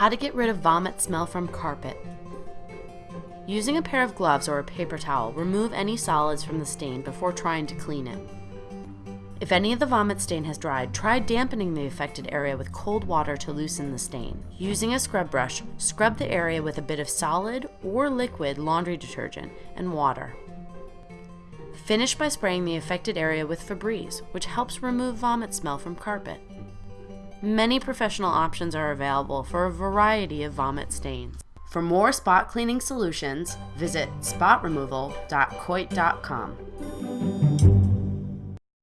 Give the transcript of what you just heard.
How to get rid of vomit smell from carpet. Using a pair of gloves or a paper towel, remove any solids from the stain before trying to clean it. If any of the vomit stain has dried, try dampening the affected area with cold water to loosen the stain. Using a scrub brush, scrub the area with a bit of solid or liquid laundry detergent and water. Finish by spraying the affected area with Febreze, which helps remove vomit smell from carpet. Many professional options are available for a variety of vomit stains. For more spot cleaning solutions, visit spotremoval.coit.com.